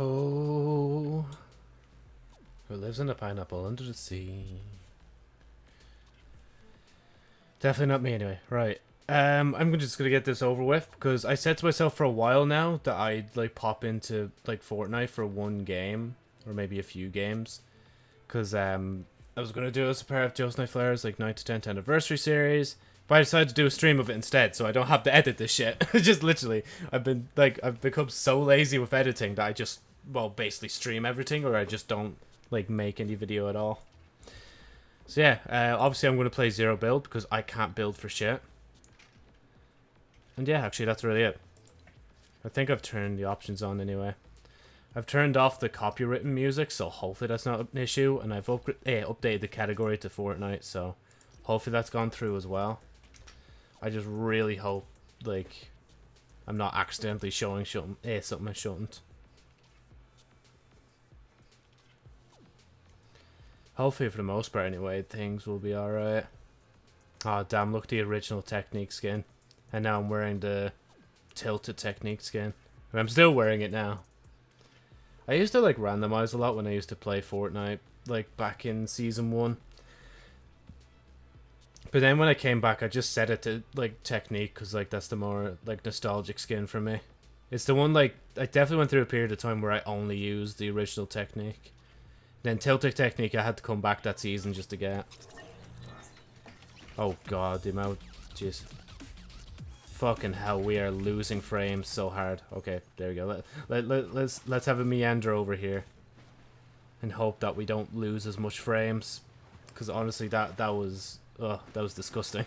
Oh. Who lives in a pineapple under the sea? Definitely not me anyway. Right. Um, I'm just gonna get this over with because I said to myself for a while now that I'd like pop into like Fortnite for one game or maybe a few games, because um I was gonna do a part of Joe's Night Flares like 9 to 10th anniversary series, but I decided to do a stream of it instead, so I don't have to edit this shit. just literally, I've been like I've become so lazy with editing that I just well basically stream everything or I just don't like make any video at all. So yeah, uh, obviously I'm going to play zero build because I can't build for shit. And yeah, actually that's really it. I think I've turned the options on anyway. I've turned off the copywritten music, so hopefully that's not an issue. And I've up eh, updated the category to Fortnite, so hopefully that's gone through as well. I just really hope, like, I'm not accidentally showing something, eh, something I shouldn't. Hopefully, for the most part anyway, things will be alright. Oh, damn, look the original Teknique skin. And now I'm wearing the Tilted Teknique skin. I'm still wearing it now. I used to, like, randomize a lot when I used to play Fortnite, like, back in Season 1. But then when I came back, I just set it to, like, Teknique, because, like, that's the more, like, nostalgic skin for me. It's the one, like, I definitely went through a period of time where I only used the original Teknique. Then tilting Teknique I had to come back that season just to get. Oh god, the amount... Jeez. Fucking hell, we are losing frames so hard. Okay, there we go. Let, let, let, let's, let's have a meander over here. And hope that we don't lose as much frames. Because honestly, that, that was... Ugh, that was disgusting.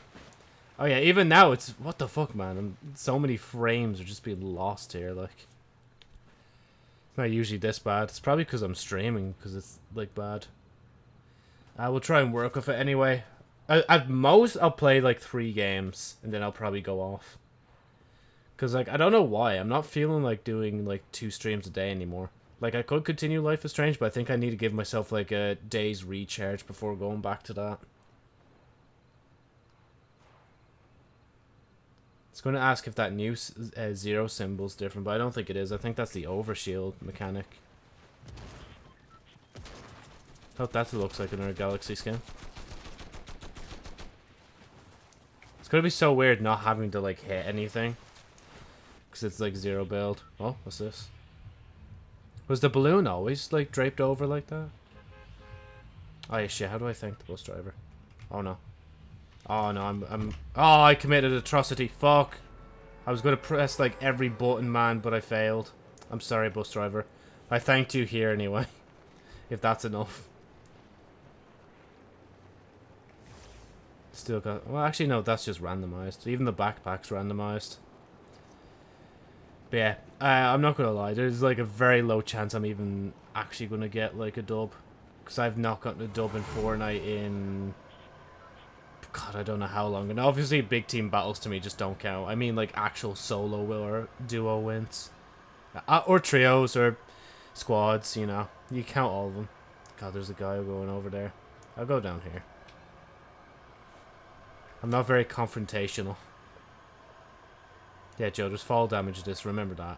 Oh yeah, even now it's... What the fuck, man? I'm, so many frames are just being lost here, like... It's not usually this bad. It's probably because I'm streaming, because it's, like, bad. I will try and work with it anyway. at most, I'll play, like, three games, and then I'll probably go off. Because, like, I don't know why. I'm not feeling like doing, like, two streams a day anymore. Like, I could continue Life is Strange, but I think I need to give myself, like, a day's recharge before going back to that. It's going to ask if that new uh, zero symbol is different, but I don't think it is. I think that's the overshield mechanic. Hope that looks like another Galaxy skin. It's going to be so weird not having to, like, hit anything. Because it's, like, zero build. Oh, what's this? Was the balloon always, like, draped over like that? Oh, yeah, shit. How do I thank the bus driver? Oh, no. Oh no, I'm, I'm... Oh, I committed atrocity. Fuck. I was going to press, like, every button, man, but I failed. I'm sorry, bus driver. I thanked you here anyway. if that's enough. Still got... Well, actually, no, that's just randomized. Even the backpack's randomized. But yeah, uh, I'm not going to lie. There's, like, a very low chance I'm even actually going to get, like, a dub. Because I've not gotten a dub in Fortnite in God, I don't know how long. And obviously, big team battles to me just don't count. I mean, like, actual solo or duo wins. Uh, or trios or squads, you know. You count all of them. God, there's a guy going over there. I'll go down here. I'm not very confrontational. Yeah, Joe, there's fall damage this. Remember that.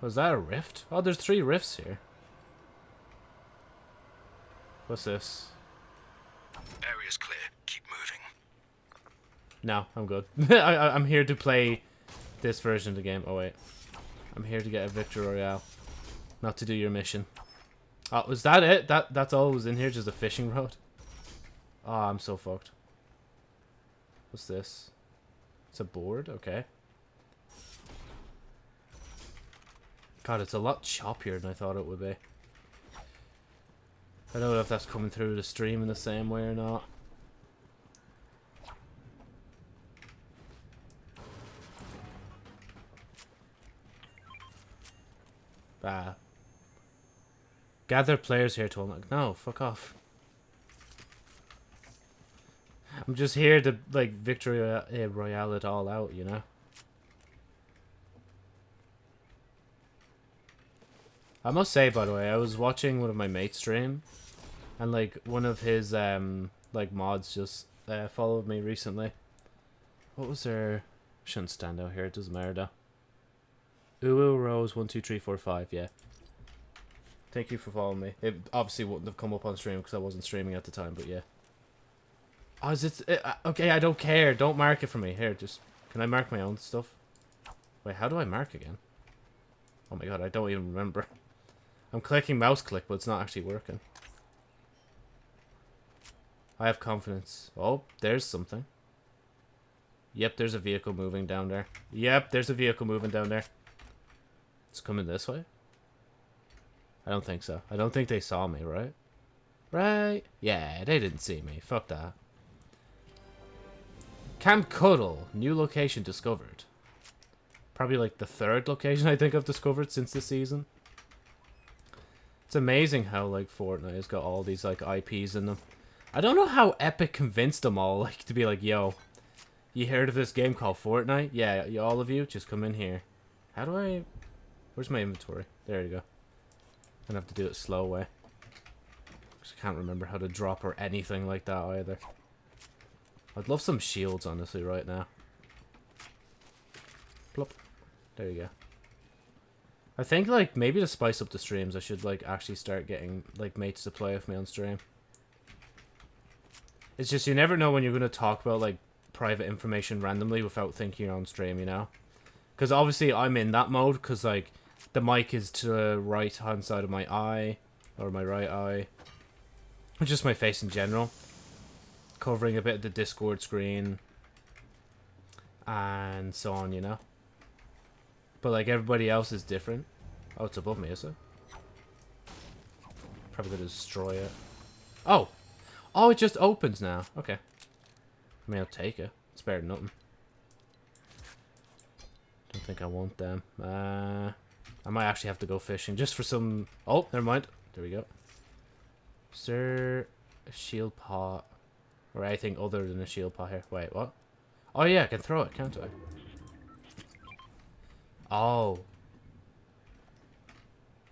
Was that a rift? Oh, there's three rifts here. What's this? Area's clear. Keep moving. No, I'm good. I, I'm here to play this version of the game. Oh, wait. I'm here to get a Victory Royale. Not to do your mission. Oh, was that it? That That's all was in here? Just a fishing rod? Oh, I'm so fucked. What's this? It's a board? Okay. God, it's a lot choppier than I thought it would be. I don't know if that's coming through the stream in the same way or not. Ah. Gather players here to unlock. No, fuck off. I'm just here to, like, victory royale it all out, you know? I must say, by the way, I was watching one of my mates stream, and like one of his um like mods just uh, followed me recently. What was there? Shouldn't stand out here. It doesn't matter though. Uwu Rose one two three four five. Yeah. Thank you for following me. It obviously wouldn't have come up on stream because I wasn't streaming at the time, but yeah. Oh, is it? Uh, okay, I don't care. Don't mark it for me. Here, just can I mark my own stuff? Wait, how do I mark again? Oh my god, I don't even remember. I'm clicking mouse click, but it's not actually working. I have confidence. Oh, there's something. Yep, there's a vehicle moving down there. Yep, there's a vehicle moving down there. It's coming this way? I don't think so. I don't think they saw me, right? Right? Yeah, they didn't see me. Fuck that. Camp Cuddle. New location discovered. Probably like the third location I think I've discovered since this season. It's amazing how like Fortnite has got all these like IPs in them. I don't know how Epic convinced them all like to be like, yo, you heard of this game called Fortnite? Yeah, all of you, just come in here. How do I... Where's my inventory? There you go. I'm gonna have to do it slow way. Cause I can't remember how to drop or anything like that either. I'd love some shields, honestly, right now. Plop. There you go. I think, like, maybe to spice up the streams, I should, like, actually start getting, like, mates to play with me on stream. It's just, you never know when you're going to talk about, like, private information randomly without thinking you're on stream, you know? Because obviously I'm in that mode, because, like, the mic is to the right-hand side of my eye, or my right eye. Just my face in general. Covering a bit of the Discord screen. And so on, you know? But, like, everybody else is different. Oh, it's above me, is it? Probably gonna destroy it. Oh! Oh, it just opens now. Okay. I mean, I'll take it. It's better than nothing. Don't think I want them. Uh, I might actually have to go fishing just for some... Oh, never mind. There we go. Sir, shield pot or anything other than a shield pot here? Wait, what? Oh yeah, I can throw it, can't I? Oh.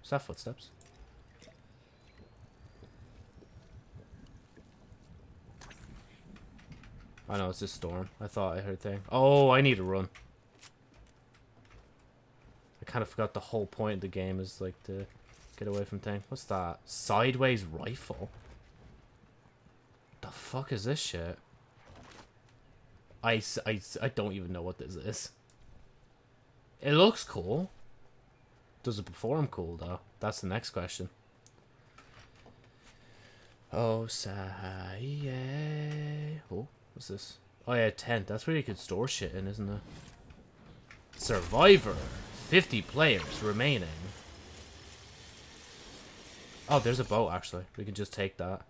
Is that footsteps? I know, it's this storm. I thought I heard thing. Oh, I need to run. I kind of forgot the whole point of the game is, like, to get away from thing. What's that? Sideways rifle? The fuck is this shit? I, I, I don't even know what this is. It looks cool. Does it perform cool, though? That's the next question. Oh, say, yeah. Oh. What's this? Oh yeah, tent. That's where you could store shit in, isn't it? Survivor. 50 players remaining. Oh, there's a boat, actually. We can just take that.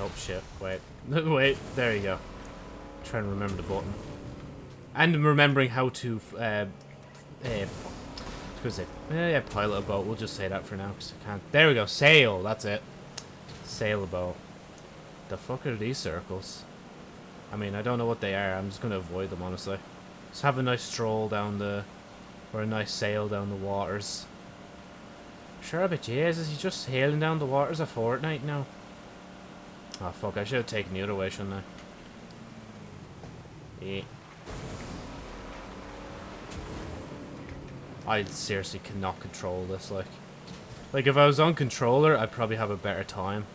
Oh, shit. Wait. Wait. There you go. Trying to remember the button. And remembering how to uh, uh, was it? Yeah, pilot a boat. We'll just say that for now, because I can't. There we go. Sail. That's it. Sail a boat. The fuck are these circles? I mean, I don't know what they are. I'm just going to avoid them, honestly. Just have a nice stroll down the... Or a nice sail down the waters. Sure, but Jesus, he's just sailing down the waters of Fortnite now. Oh, fuck. I should have taken the other way, shouldn't I? Yeah. I seriously cannot control this, like. Like, if I was on controller, I'd probably have a better time.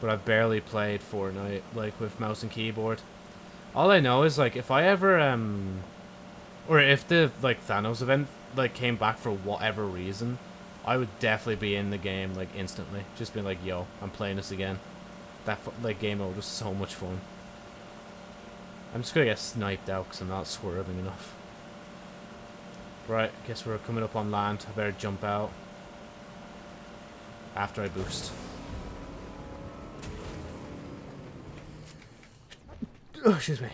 But I've barely played Fortnite, like, with mouse and keyboard. All I know is, like, if I ever, um... Or if the, like, Thanos event, like, came back for whatever reason, I would definitely be in the game, like, instantly. Just being like, yo, I'm playing this again. That, like, game mode was so much fun. I'm just gonna get sniped out because I'm not swerving enough. Right, guess we're coming up on land. I better jump out. After I boost. Oh, excuse me.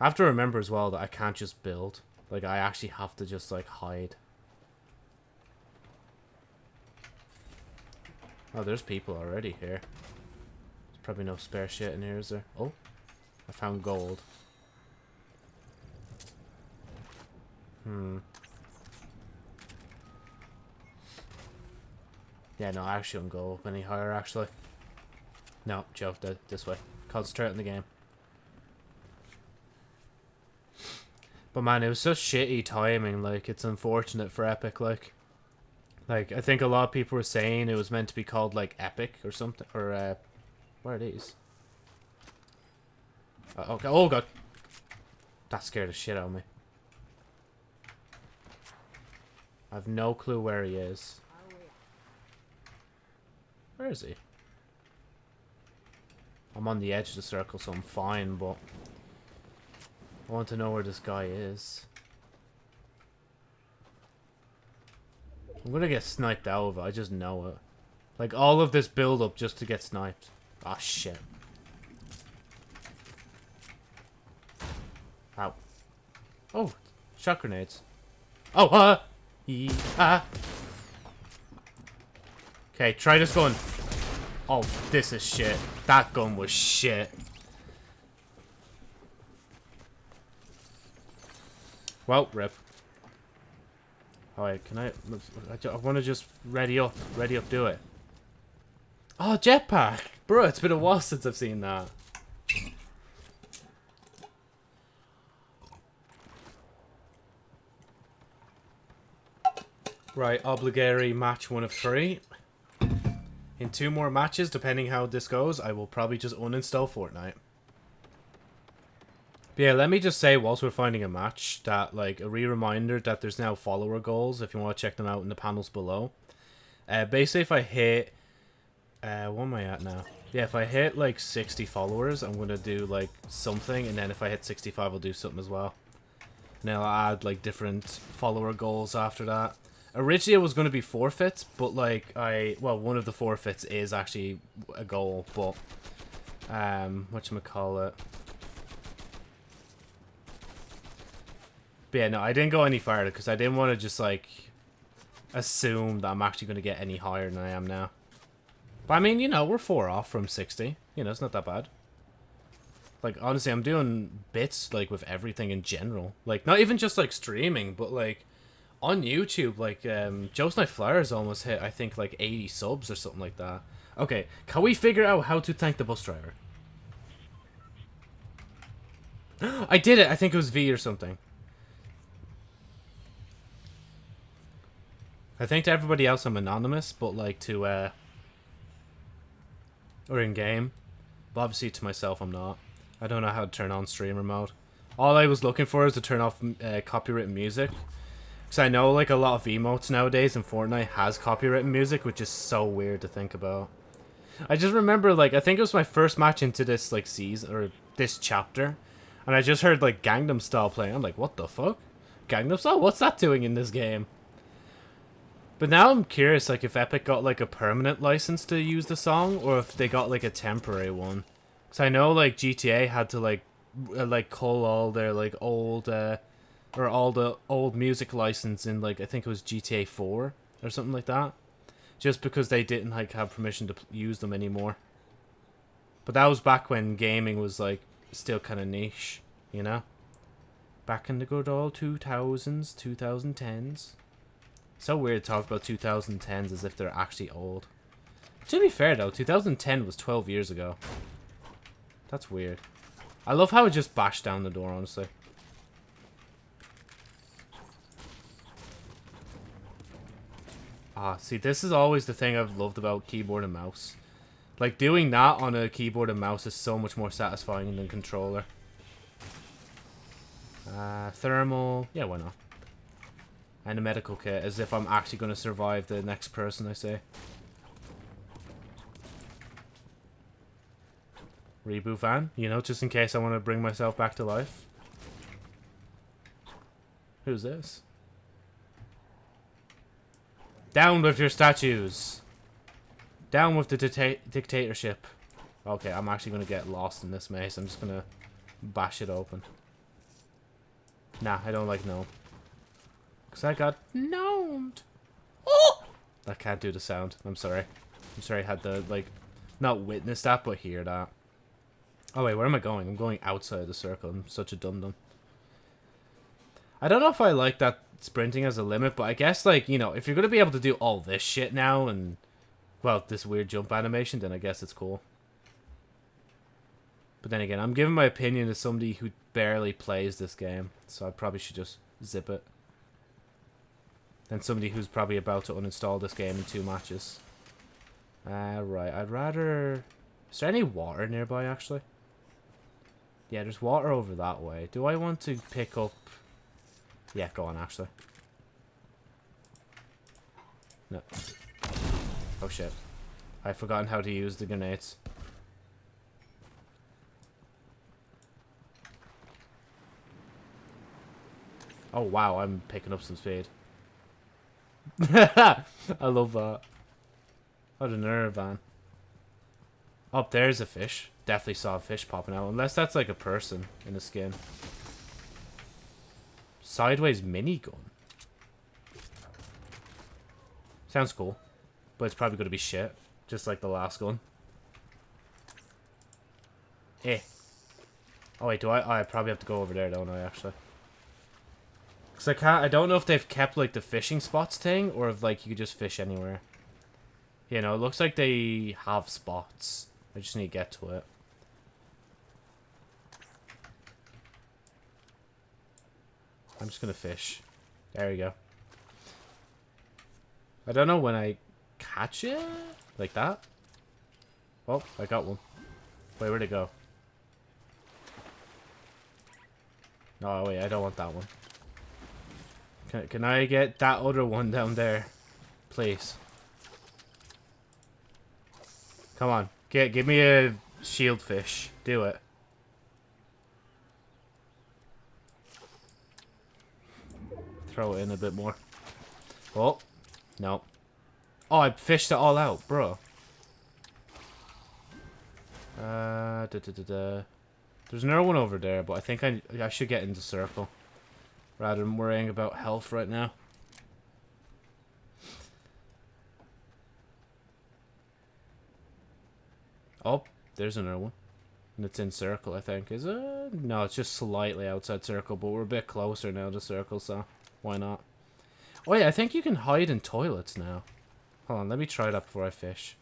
I have to remember as well that I can't just build. Like, I actually have to just, like, hide. Oh, there's people already here. There's probably no spare shit in here, is there? Oh, I found gold. Hmm. Yeah, no, I actually don't go up any higher, actually. No, Joe, th this way. Concentrate on the game. But man, it was such shitty timing, like, it's unfortunate for Epic, like. Like, I think a lot of people were saying it was meant to be called, like, Epic or something, or, uh, where are these? Uh, okay, oh god. That scared the shit out of me. I have no clue where he is. Where is he? I'm on the edge of the circle, so I'm fine, but... I want to know where this guy is. I'm gonna get sniped it, I just know it. Like, all of this build-up just to get sniped. Ah, shit. Ow. Oh, shot grenades. Oh, uh! Ah. Okay, try this gun. Oh, this is shit. That gun was shit. Well, rip. Alright, can I... I want to just ready up. Ready up, do it. Oh, jetpack! Bro, it's been a while since I've seen that. Right, obligatory match one of three. In two more matches, depending how this goes, I will probably just uninstall Fortnite. But yeah, let me just say, whilst we're finding a match, that, like, a re-reminder that there's now follower goals, if you want to check them out in the panels below. Uh, basically, if I hit... Uh, what am I at now? Yeah, if I hit, like, 60 followers, I'm going to do, like, something, and then if I hit 65, I'll do something as well. And I'll add, like, different follower goals after that. Originally, it was going to be forfeits, but like I, well, one of the forfeits is actually a goal, but um, what call it? But yeah, no, I didn't go any farther because I didn't want to just like assume that I'm actually going to get any higher than I am now. But I mean, you know, we're four off from 60. You know, it's not that bad. Like, honestly, I'm doing bits, like, with everything in general. Like, not even just, like, streaming, but, like, on YouTube, like, um, Joe's Night Flyers almost hit, I think, like 80 subs or something like that. Okay, can we figure out how to thank the bus driver? I did it! I think it was V or something. I think to everybody else I'm anonymous, but like to, uh... Or in-game. But obviously to myself I'm not. I don't know how to turn on streamer mode. All I was looking for is to turn off uh, copyrighted music. Because I know like a lot of emotes nowadays in Fortnite has copyrighted music, which is so weird to think about. I just remember like I think it was my first match into this like season or this chapter, and I just heard like Gangnam Style playing. I'm like, what the fuck? Gangnam Style? What's that doing in this game? But now I'm curious, like, if Epic got, like, a permanent license to use the song, or if they got, like, a temporary one. Because I know, like, GTA had to, like, like, cull all their, like, old, uh, or all the old music license in like I think it was GTA 4 or something like that, just because they didn't like have permission to use them anymore. But that was back when gaming was like still kind of niche, you know. Back in the good old 2000s, 2010s. So weird to talk about 2010s as if they're actually old. To be fair though, 2010 was 12 years ago. That's weird. I love how it just bashed down the door, honestly. Ah, see, this is always the thing I've loved about keyboard and mouse. Like, doing that on a keyboard and mouse is so much more satisfying than controller. Uh, thermal, yeah, why not? And a medical kit, as if I'm actually going to survive the next person I say. Reboot van, you know, just in case I want to bring myself back to life. Who's this? Down with your statues. Down with the dictatorship. Okay, I'm actually going to get lost in this maze. I'm just going to bash it open. Nah, I don't like gnome. Because I got gnomed. Oh! I can't do the sound. I'm sorry. I'm sorry I had to, like, not witness that, but hear that. Oh, wait, where am I going? I'm going outside the circle. I'm such a dum-dum. I don't know if I like that sprinting as a limit, but I guess, like, you know, if you're to be able to do all this shit now and well, this weird jump animation, then I guess it's cool. But then again, I'm giving my opinion to somebody who barely plays this game, so I probably should just zip it. Than somebody who's probably about to uninstall this game in two matches. Uh, right, I'd rather... Is there any water nearby, actually? Yeah, there's water over that way. Do I want to pick up... Yeah, go on, actually. No. Oh, shit. I've forgotten how to use the grenades. Oh, wow, I'm picking up some speed. I love that. What a nerve, man. Up oh, there's a fish. Definitely saw a fish popping out. Unless that's like a person in a skin. Sideways minigun. Sounds cool. But it's probably going to be shit. Just like the last gun. Eh. Oh wait, do I? I probably have to go over there, don't I, actually? Because I can't... I don't know if they've kept, like, the fishing spots thing, or if, like, you could just fish anywhere. You know, it looks like they have spots. I just need to get to it. I'm just gonna fish. There we go. I don't know when I catch it? Like that? Oh, I got one. Wait, where'd it go? Oh, wait, I don't want that one. Can, can I get that other one down there? Please. Come on. Get, give me a shield fish. Do it. Throw it in a bit more. Oh. No. Oh, I fished it all out, bro. Uh, da, da, da, da. There's another one over there, but I think I, I should get into circle. Rather than worrying about health right now. Oh, there's another one. And it's in circle, I think. Is it? No, it's just slightly outside circle, but we're a bit closer now to circle, so why not? Oh yeah, I think you can hide in toilets now. Hold on, let me try that before I fish.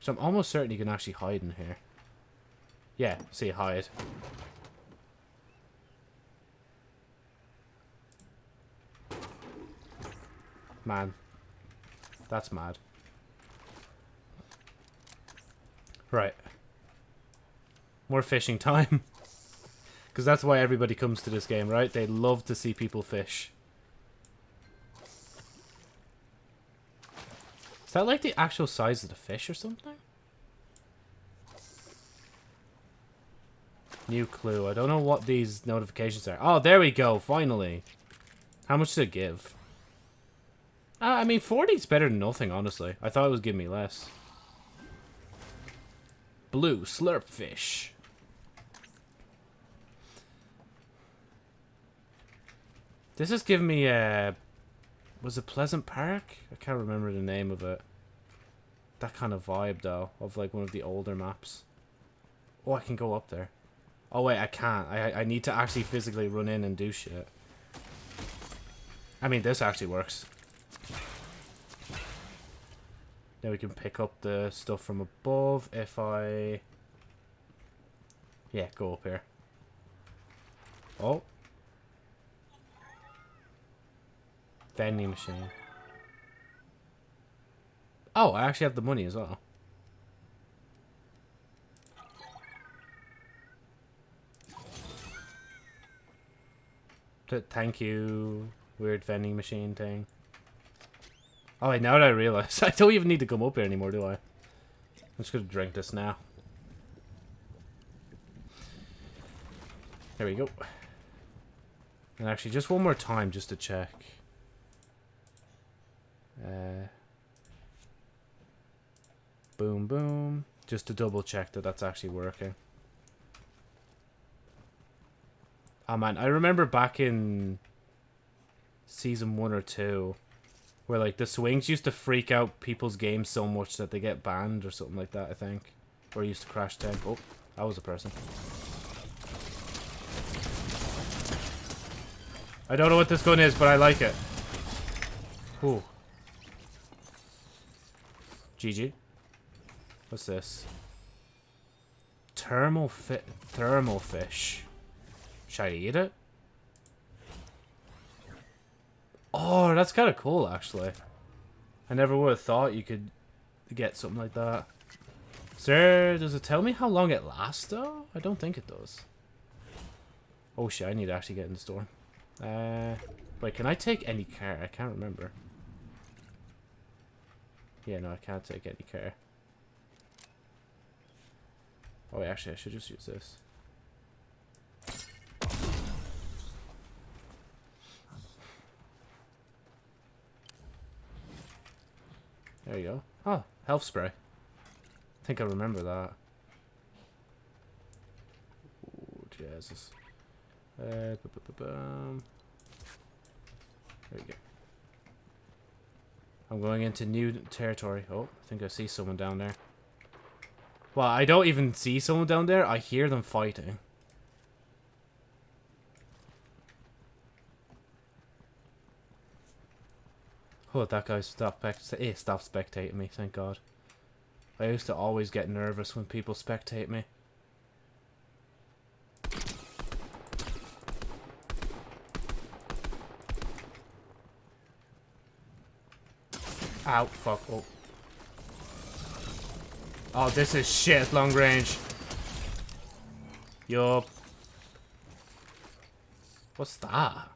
So I'm almost certain you can actually hide in here. Yeah, see, hide. Man. That's mad. Right. More fishing time. Because that's why everybody comes to this game, right? They love to see people fish. Is that like the actual size of the fish or something? New clue. I don't know what these notifications are. Oh, there we go. Finally. How much does it give? Uh, I mean, 40 is better than nothing, honestly. I thought it was giving me less. Blue slurp fish. This is giving me a... Was it Pleasant Park? I can't remember the name of it. That kind of vibe, though, of like one of the older maps. Oh, I can go up there. Oh, wait, I can't. I, I need to actually physically run in and do shit. I mean, this actually works. Now we can pick up the stuff from above if I... Yeah, go up here. Oh. Vending machine. Oh, I actually have the money as well. Thank you, weird vending machine thing. Oh wait, now that I realize, I don't even need to come up here anymore, do I? I'm just gonna drink this now. There we go. And actually, just one more time, just to check. Uh, boom, boom. Just to double check that that's actually working. Oh man, I remember back in season one or two where like the swings used to freak out people's games so much that they get banned or something like that, I think. Or used to crash tank. Oh, that was a person. I don't know what this gun is, but I like it. Ooh. GG. What's this? Thermal fi thermal fish. Should I eat it? Oh, that's kind of cool, actually. I never would have thought you could get something like that. Sir, does it tell me how long it lasts, though? I don't think it does. Oh shit, I need to actually get in the store. Uh, wait, can I take any car? I can't remember. Yeah, no, I can't take any care. Oh, wait, actually, I should just use this. There you go. Oh, health spray. I think I remember that. Oh, Jesus. Uh, -bu -bu -bum. There we go. I'm going into new territory. Oh, I think I see someone down there. Well, I don't even see someone down there. I hear them fighting. Oh, that guy stopped, eh, stopped spectating me, thank God. I used to always get nervous when people spectate me. Ow, fuck, oh. Oh, this is shit, long range. Yup. What's that?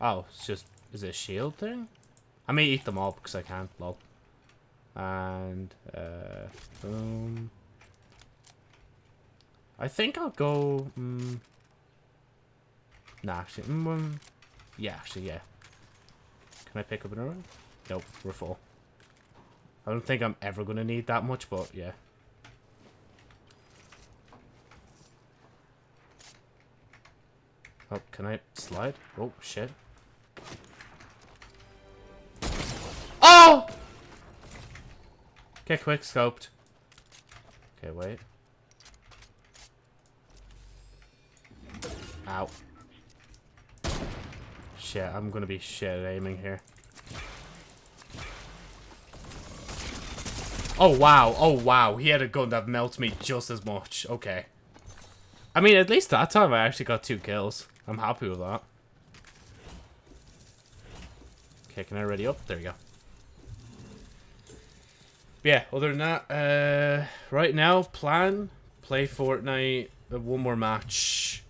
Oh, it's just... Is it a shield thing? I may eat them all because I can't. lol. And, uh, boom. I think I'll go, mm, Nah, actually, um, yeah, actually, yeah. Can I pick up another one? Nope, we're full. I don't think I'm ever going to need that much, but yeah. Oh, can I slide? Oh, shit. Oh! Get quick scoped. Okay, wait. Ow. Shit, I'm gonna be shit aiming here. Oh, wow. Oh, wow. He had a gun that melts me just as much. Okay. I mean, at least that time I actually got two kills. I'm happy with that. Okay, can I ready up? There we go. yeah, other than that, uh, right now, plan, play Fortnite, uh, one more match.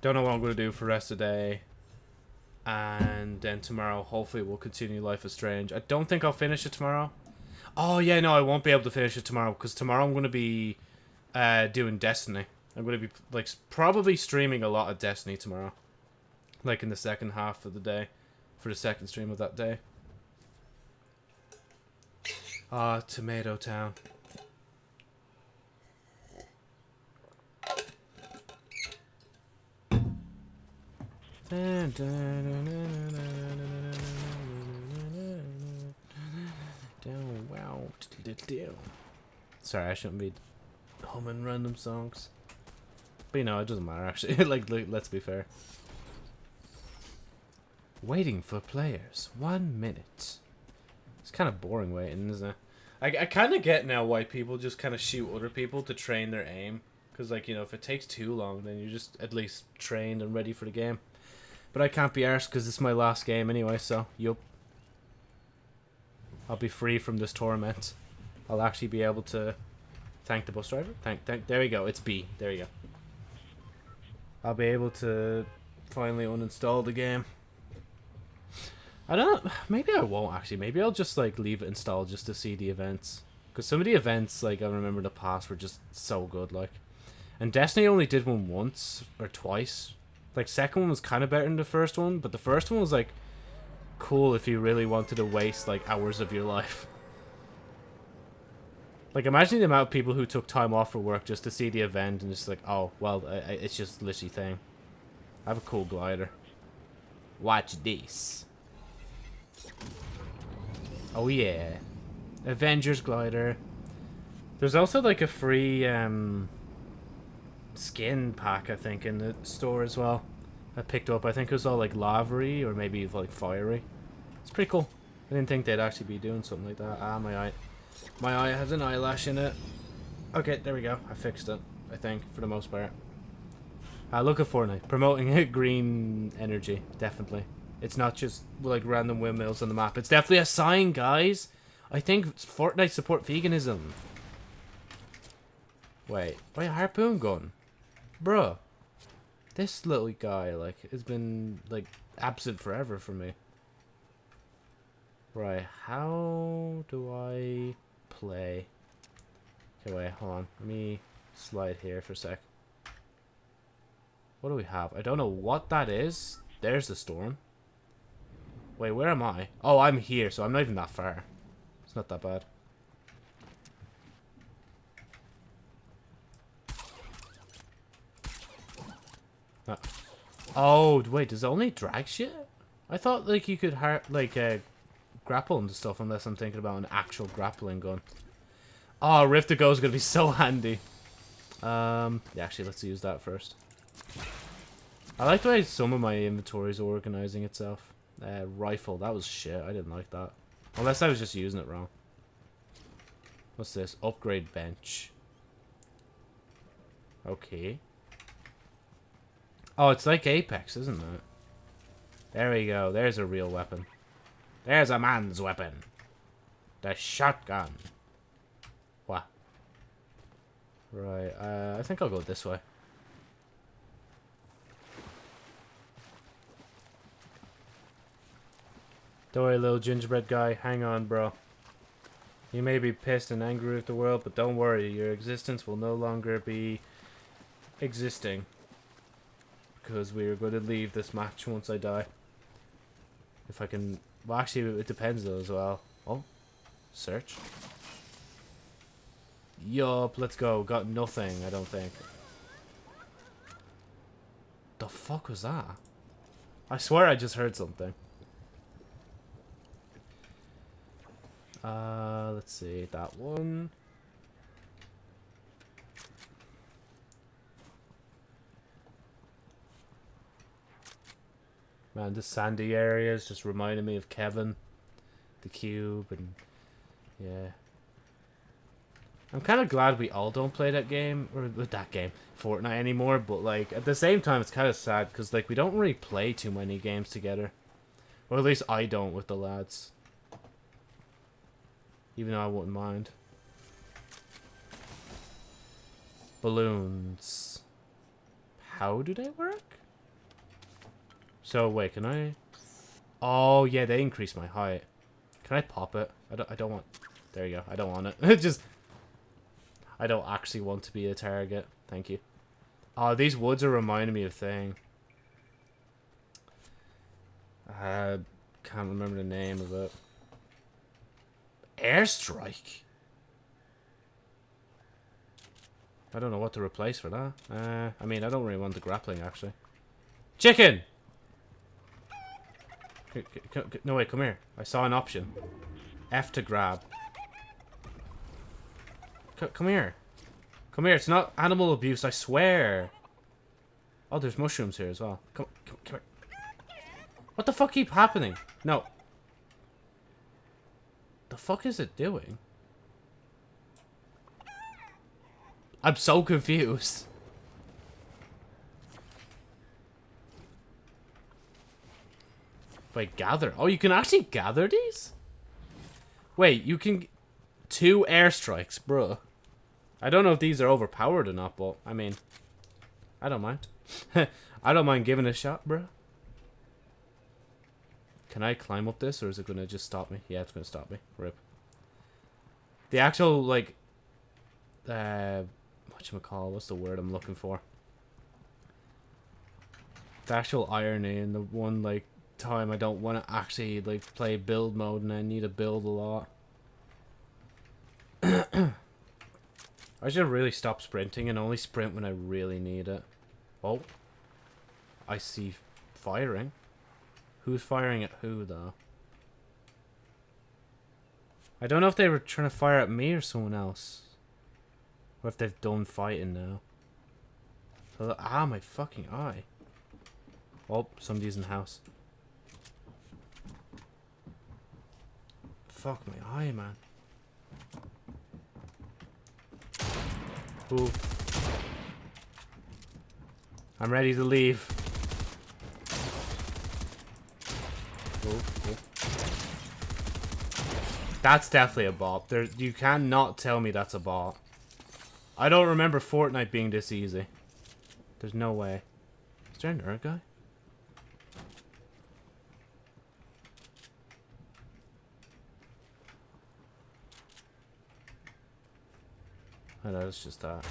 Don't know what I'm going to do for the rest of the day. And then tomorrow, hopefully, we'll continue Life is Strange. I don't think I'll finish it tomorrow. Oh, yeah, no, I won't be able to finish it tomorrow. Because tomorrow I'm going to be uh, doing Destiny. I'm going to be, like, probably streaming a lot of Destiny tomorrow. Like, in the second half of the day. For the second stream of that day. Ah, Tomato Town. Sorry, I shouldn't be humming random songs. But you know, it doesn't matter actually. like, like, let's be fair. Waiting for players. One minute. It's kind of boring waiting, isn't it? I, I kind of get now why people just kind of shoot other people to train their aim. Because, like, you know, if it takes too long, then you're just at least trained and ready for the game. But I can't be arsed because it's my last game anyway, so, yup. I'll be free from this torment. I'll actually be able to thank the bus driver. Thank, thank. There we go. It's B. There you go. I'll be able to finally uninstall the game. I don't. Maybe I won't actually. Maybe I'll just like leave it installed just to see the events. Because some of the events, like I remember the past, were just so good. Like, and Destiny only did one once or twice. Like second one was kind of better than the first one, but the first one was like cool if you really wanted to waste like hours of your life. Like imagine the amount of people who took time off for work just to see the event and just like, oh well, I, I, it's just literally thing. I have a cool glider. Watch this. Oh yeah. Avengers glider. There's also like a free um, skin pack, I think, in the store as well. I picked up. I think it was all like lavery or maybe like fiery. It's pretty cool. I didn't think they'd actually be doing something like that. Ah, my eye. My eye has an eyelash in it. Okay, there we go. I fixed it, I think, for the most part. Uh, look at Fortnite. Promoting green energy, definitely. It's not just, like, random windmills on the map. It's definitely a sign, guys. I think Fortnite support veganism. Wait, wait, harpoon gun? Bruh. This little guy, like, has been, like, absent forever for me. Right, how do I play? Okay, wait, hold on. Let me slide here for a sec. What do we have? I don't know what that is. There's the storm. Wait, where am I? Oh, I'm here, so I'm not even that far. It's not that bad. Oh, wait, does it only drag shit? I thought, like, you could, like, uh, grapple and stuff, unless I'm thinking about an actual grappling gun. Oh, Rift to Go is going to be so handy. Um, yeah, actually, let's use that first. I like the way some of my inventory is organizing itself. Uh, rifle, that was shit. I didn't like that. Unless I was just using it wrong. What's this? Upgrade bench. Okay. Oh, it's like Apex, isn't it? There we go. There's a real weapon. There's a man's weapon. The shotgun. What? Right, uh, I think I'll go this way. Don't worry, little gingerbread guy. Hang on, bro. You may be pissed and angry with the world, but don't worry. Your existence will no longer be existing. Because we are going to leave this match once I die. If I can well, actually, it depends though as well. Oh, search. Yup, let's go. Got nothing, I don't think. The fuck was that? I swear I just heard something. Uh, let's see, that one. Man, the sandy areas just reminded me of Kevin, the cube, and yeah. I'm kind of glad we all don't play that game, or with that game, Fortnite anymore, but like, at the same time, it's kind of sad, because like, we don't really play too many games together. Or at least I don't with the lads. Even though I wouldn't mind. Balloons. How do they work? So, wait, can I... Oh, yeah, they increase my height. Can I pop it? I don't, I don't want... There you go. I don't want it. Just... I don't actually want to be a target. Thank you. Oh, these woods are reminding me of thing. I can't remember the name of it. Airstrike? I don't know what to replace for that. Uh, I mean, I don't really want the grappling, actually. Chicken! No, wait, come here. I saw an option. F to grab. C come here. Come here. It's not animal abuse, I swear. Oh, there's mushrooms here as well. Come, come, come here. What the fuck keep happening? No. The fuck is it doing? I'm so confused. Wait, gather. Oh, you can actually gather these? Wait, you can... Two airstrikes, bro. I don't know if these are overpowered or not, but, I mean... I don't mind. I don't mind giving a shot, bro. Can I climb up this, or is it going to just stop me? Yeah, it's going to stop me. Rip. The actual, like... Uh... Whatchamacall, what's the word I'm looking for? The actual irony and the one, like, time I don't want to actually like play build mode and I need to build a lot. I should really stop sprinting and only sprint when I really need it. Oh. I see firing. Who's firing at who though? I don't know if they were trying to fire at me or someone else. Or if they've done fighting now. Ah, my fucking eye. Oh, somebody's in the house. Fuck my eye, man. Ooh. I'm ready to leave. Ooh, ooh. That's definitely a bot. There, you cannot tell me that's a bot. I don't remember Fortnite being this easy. There's no way. Is there another guy? Oh no, it's just that.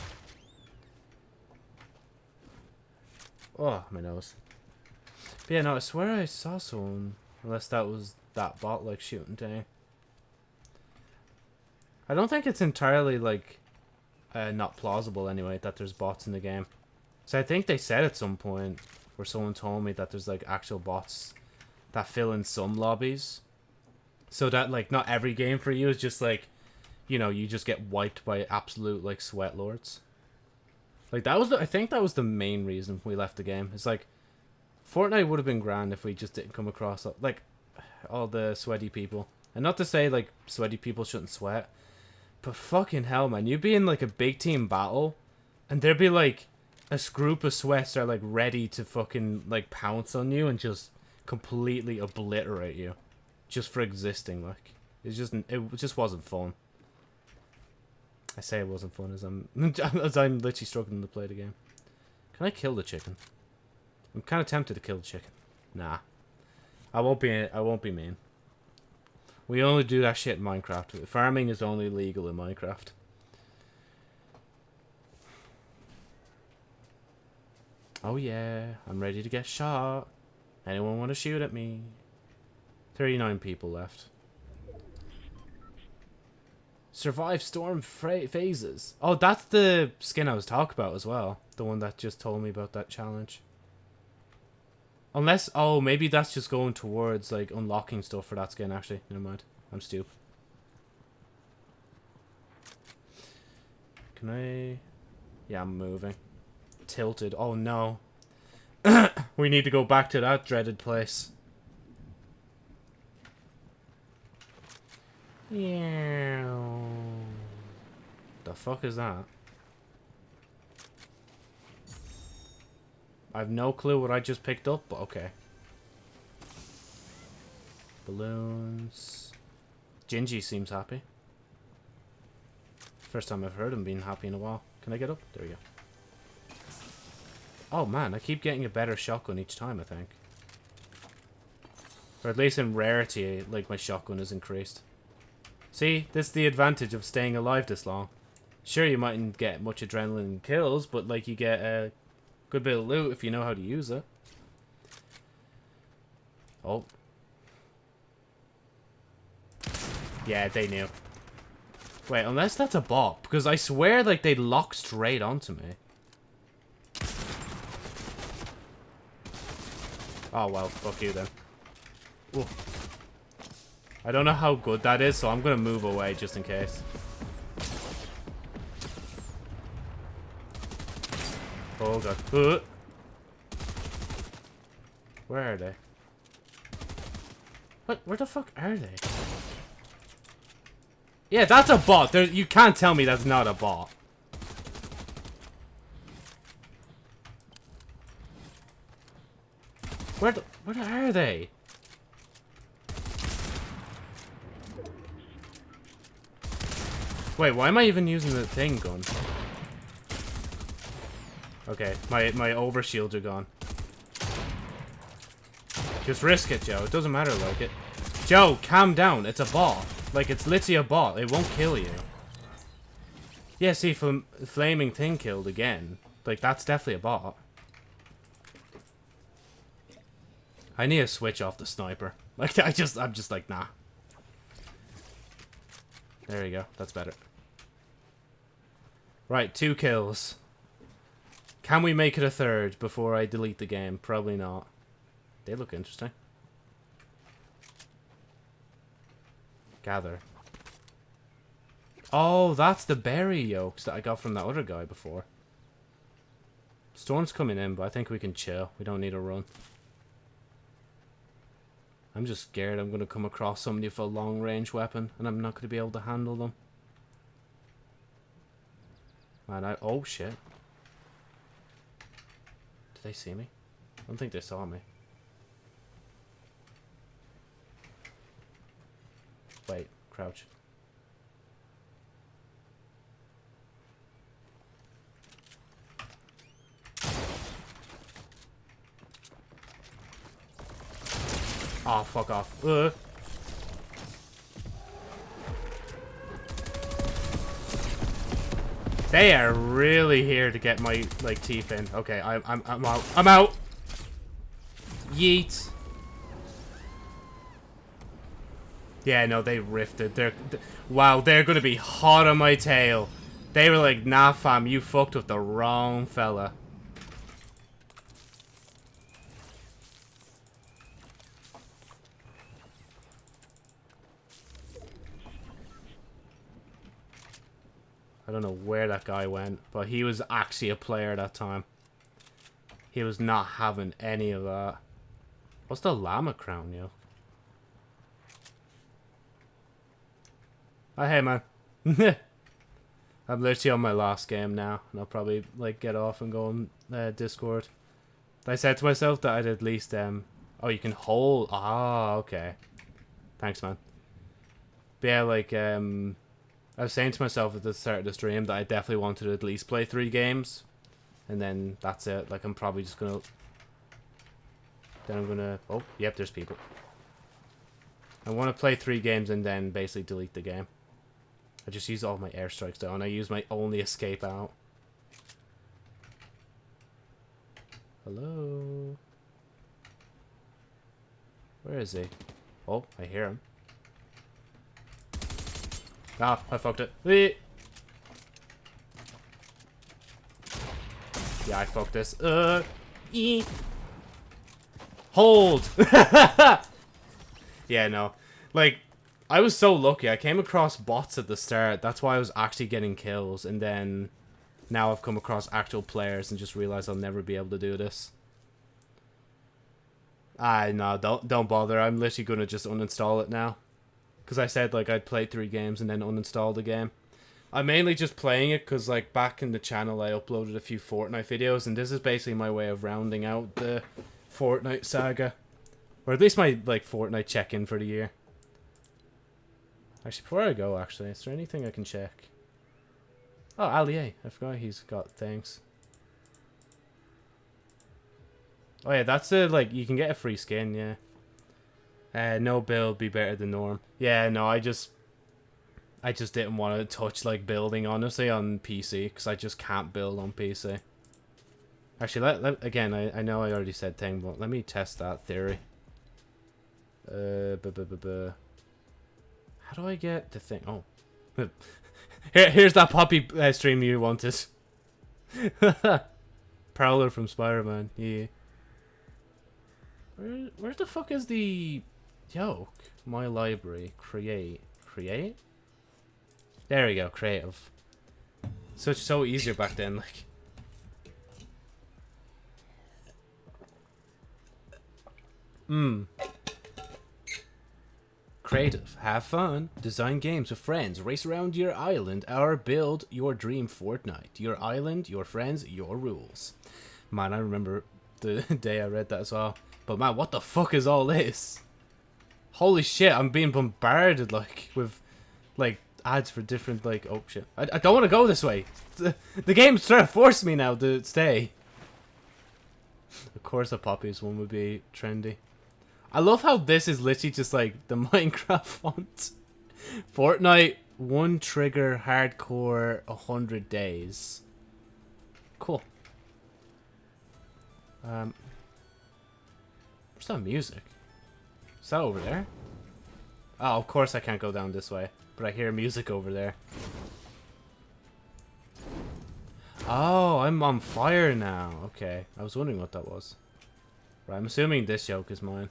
Oh, my nose. But yeah, no, I swear I saw someone. Unless that was that bot, like, shooting thing. I don't think it's entirely, like, uh, not plausible, anyway, that there's bots in the game. So I think they said at some point, where someone told me that there's, like, actual bots that fill in some lobbies. So that, like, not every game for you is just, like, you know, you just get wiped by absolute, like, sweat lords. Like, that was, the, I think that was the main reason we left the game. It's like, Fortnite would have been grand if we just didn't come across, like, all the sweaty people. And not to say, like, sweaty people shouldn't sweat. But fucking hell, man. You'd be in, like, a big team battle. And there'd be, like, a group of sweats are, like, ready to fucking, like, pounce on you and just completely obliterate you. Just for existing, like. It just, it just wasn't fun. I say it wasn't fun as I'm as I'm literally struggling to play the game. Can I kill the chicken? I'm kind of tempted to kill the chicken. Nah, I won't be. I won't be mean. We only do that shit in Minecraft. Farming is only legal in Minecraft. Oh yeah, I'm ready to get shot. Anyone want to shoot at me? 39 people left. Survive storm phases. Oh, that's the skin I was talking about as well. The one that just told me about that challenge. Unless, oh, maybe that's just going towards, like, unlocking stuff for that skin, actually. Never mind. I'm stupid. Can I... Yeah, I'm moving. Tilted. Oh, no. we need to go back to that dreaded place. Yeah. The fuck is that? I have no clue what I just picked up, but okay. Balloons. Gingy seems happy. First time I've heard him being happy in a while. Can I get up? There we go. Oh man, I keep getting a better shotgun each time, I think. Or at least in rarity, like my shotgun is increased. See, this is the advantage of staying alive this long. Sure, you mightn't get much adrenaline kills, but like you get a good bit of loot if you know how to use it. Oh. Yeah, they knew. Wait, unless that's a bot, because I swear like they lock straight onto me. Oh well, fuck you then. Ooh. I don't know how good that is, so I'm to move away just in case. Uh. Where are they? What? Where the fuck are they? Yeah, that's a bot. There, you can't tell me that's not a bot. Where, the, where are they? Wait, why am I even using the thing gun? Okay, my my overshields are gone. Just risk it, Joe. It doesn't matter like it. Joe, calm down. It's a bot. Like, it's literally a bot. It won't kill you. Yeah, see, fl Flaming Thing killed again. Like, that's definitely a bot. I need to switch off the sniper. Like, I just, I'm just like, nah. There you go. That's better. Right, two kills. Can we make it a third before I delete the game? Probably not. They look interesting. Gather. Oh, that's the berry yolks that I got from that other guy before. Storm's coming in, but I think we can chill. We don't need a run. I'm just scared I'm going to come across somebody with a long range weapon and I'm not going to be able to handle them. Man, I... Oh, shit. Did they see me? I don't think they saw me. Wait, crouch. Oh, fuck off. Uh. They are really here to get my, like, teeth in. Okay, I'm, I'm, I'm out. I'm out! Yeet. Yeah, no, they rifted. They're, th wow, they're gonna be hot on my tail. They were like, nah, fam, you fucked with the wrong fella. Don't know where that guy went, but he was actually a player that time. He was not having any of that. What's the llama crown, yo? Oh, hey, man. I'm literally on my last game now, and I'll probably, like, get off and go on uh, Discord. I said to myself that I'd at least, um... Oh, you can hold... Ah, okay. Thanks, man. But yeah, like, um... I was saying to myself at the start of the stream that I definitely wanted to at least play three games. And then that's it. Like, I'm probably just gonna... Then I'm gonna... Oh, yep, there's people. I want to play three games and then basically delete the game. I just use all my airstrikes though, and I use my only escape out. Hello? Where is he? Oh, I hear him. Ah, I fucked it. Yeah, I fucked this. Uh, e Hold! yeah, no. Like, I was so lucky. I came across bots at the start. That's why I was actually getting kills. And then now I've come across actual players and just realized I'll never be able to do this. Ah, no, don't don't bother. I'm literally gonna just uninstall it now. Because I said, like, I'd play three games and then uninstall the game. I'm mainly just playing it because, like, back in the channel I uploaded a few Fortnite videos. And this is basically my way of rounding out the Fortnite saga. Or at least my, like, Fortnite check-in for the year. Actually, before I go, actually, is there anything I can check? Oh, Allier. I forgot he's got things. Oh, yeah, that's a, like, you can get a free skin, yeah. Uh, no build be better than norm. Yeah, no, I just... I just didn't want to touch, like, building, honestly, on PC, because I just can't build on PC. Actually, let, let, again, I, I know I already said thing, but let me test that theory. Uh, bu bu bu bu. How do I get the thing? Oh. Here, here's that poppy uh, stream you wanted. Prowler from Spider-Man, yeah. Where, where the fuck is the yoke? My library. Create. Create? There we go, creative. So it's so easier back then, like. Hmm. Creative. Have fun. Design games with friends. Race around your island or build your dream Fortnite. Your island, your friends, your rules. Man, I remember the day I read that as well. But man, what the fuck is all this? Holy shit, I'm being bombarded like with like ads for different like oh shit. I, I don't want to go this way. The, the game's trying to force me now to stay. Of course a poppies one would be trendy. I love how this is literally just like the Minecraft font. Fortnite, one trigger, hardcore, a hundred days. Cool. Um, where's that music? Is that over there? Oh, of course I can't go down this way. But I hear music over there. Oh, I'm on fire now. Okay, I was wondering what that was. Right, I'm assuming this yoke is mine.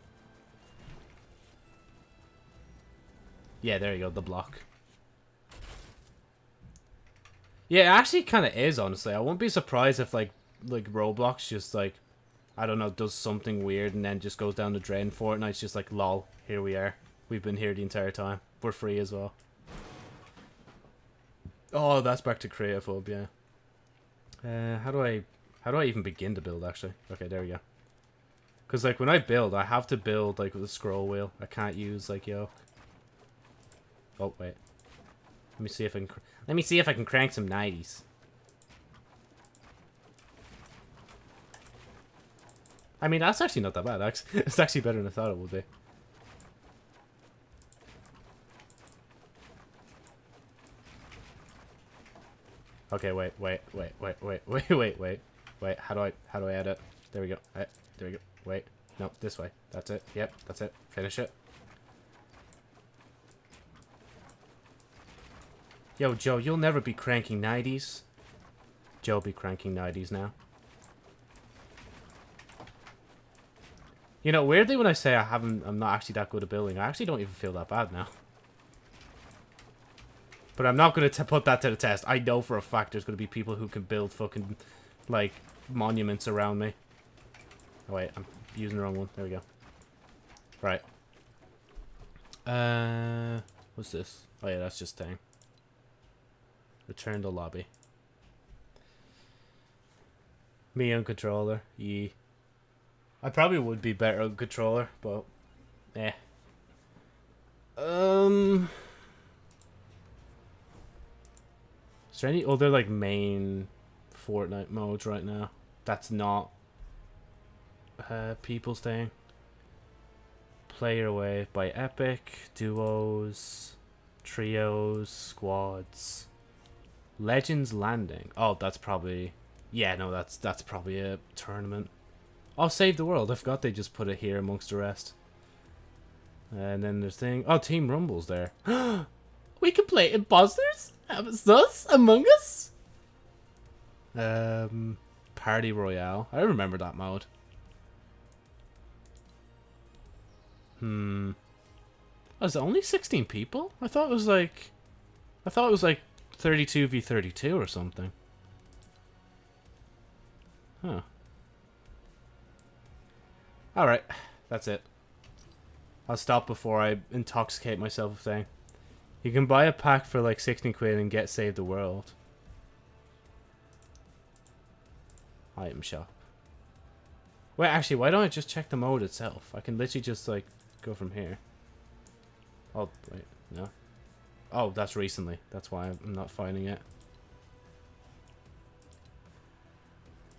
Yeah, there you go, the block. Yeah, it actually kind of is, honestly. I won't be surprised if, like, like Roblox just, like, I don't know, does something weird and then just goes down the drain. for Fortnite's just like, lol, here we are. We've been here the entire time. We're free as well. Oh, that's back to creative hub, yeah. Uh, how do I, how do I even begin to build actually? Okay, there we go. Cause like when I build, I have to build like with a scroll wheel. I can't use like yoke. Oh wait, let me see if I can. Let me see if I can crank some nineties. I mean, that's actually not that bad. It's actually better than I thought it would be. Okay, wait, wait, wait, wait, wait, wait, wait, wait, wait. How do I, how do I edit? There we go. Right, there we go. Wait, no, this way. That's it. Yep, that's it. Finish it. Yo, Joe, you'll never be cranking 90s. Joe be cranking 90s now. You know, weirdly when I say I haven't, I'm not actually that good at building, I actually don't even feel that bad now. But I'm not going to put that to the test. I know for a fact there's going to be people who can build fucking, like, monuments around me. Oh, wait, I'm using the wrong one. There we go. Right. Uh, what's this? Oh, yeah, that's just thing. Return to lobby. Me on controller. Yee. I probably would be better on controller, but... Eh. Um... Is there any other, like, main Fortnite modes right now? That's not uh, people's thing. Player Wave by Epic, duos, trios, squads. Legends Landing. Oh, that's probably... Yeah, no, that's that's probably a tournament. Oh, Save the World. I forgot they just put it here amongst the rest. And then there's thing... Oh, Team Rumble's there. we can play Imposters? Us? Among Us? Um, Party Royale. I remember that mode. Hmm. Oh, it only 16 people? I thought it was like... I thought it was like 32 v 32 or something. Huh. Alright. That's it. I'll stop before I intoxicate myself with thing. You can buy a pack for like 16 quid and get Save the World. Item shop. Wait, actually, why don't I just check the mode itself? I can literally just like go from here. Oh, wait, no. Oh, that's recently. That's why I'm not finding it.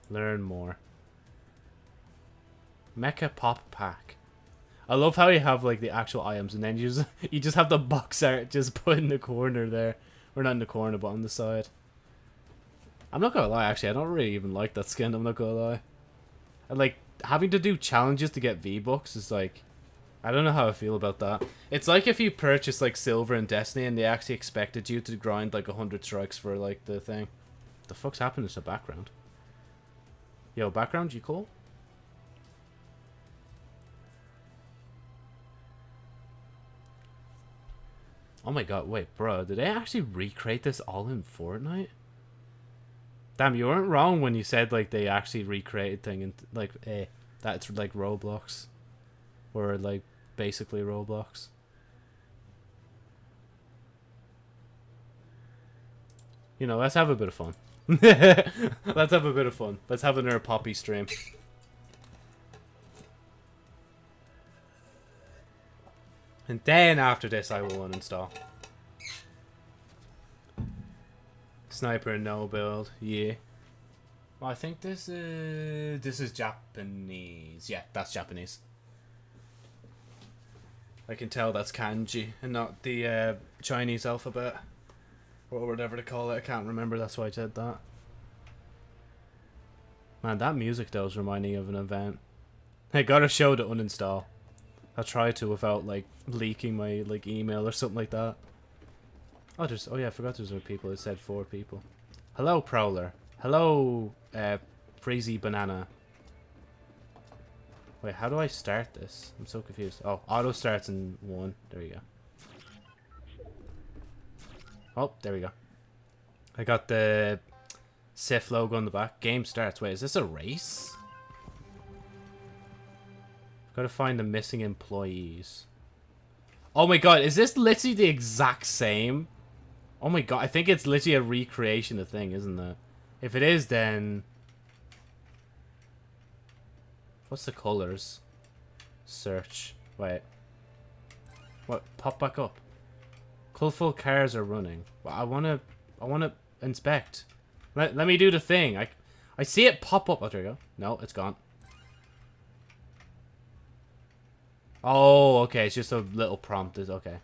Learn more. Mecha Pop Pack. I love how you have like the actual items and then you just you just have the box art just put in the corner there. Or not in the corner but on the side. I'm not gonna lie actually, I don't really even like that skin, I'm not gonna lie. And like having to do challenges to get V-Bucks is like I don't know how I feel about that. It's like if you purchase like silver in Destiny and they actually expected you to grind like 100 strikes for like the thing. The fuck's happened to the background? Yo, background, you cool? Oh my god, wait, bro, did they actually recreate this all in Fortnite? Damn, you weren't wrong when you said, like, they actually recreated thing and, like, eh, that's, like, Roblox. Or, like, basically Roblox. You know, let's have a bit of fun. let's have a bit of fun. Let's have another Poppy stream. And then after this I will uninstall. Sniper and no build, yeah. Well, I think this is this is Japanese. Yeah, that's Japanese. I can tell that's kanji and not the uh, Chinese alphabet or whatever to call it. I can't remember. That's why I said that. Man, that music though is reminding me of an event. I got a show to uninstall. I'll try to without like leaking my like email or something like that. Oh, there's oh yeah, I forgot there's other people. It said four people. Hello, Prowler. Hello, uh, Crazy Banana. Wait, how do I start this? I'm so confused. Oh, auto starts in one. There you go. Oh, there we go. I got the Sif logo on the back. Game starts. Wait, is this a race? Gotta find the missing employees. Oh my god, is this literally the exact same? Oh my god, I think it's literally a recreation of the thing, isn't it? If it is, then... What's the colors? Search. Wait. What? Pop back up. Colorful cars are running. Well, I wanna... I wanna inspect. Let, let me do the thing. I, I see it pop up. Oh, there you go. No, it's gone. Oh, okay. It's just a little prompt. Is okay.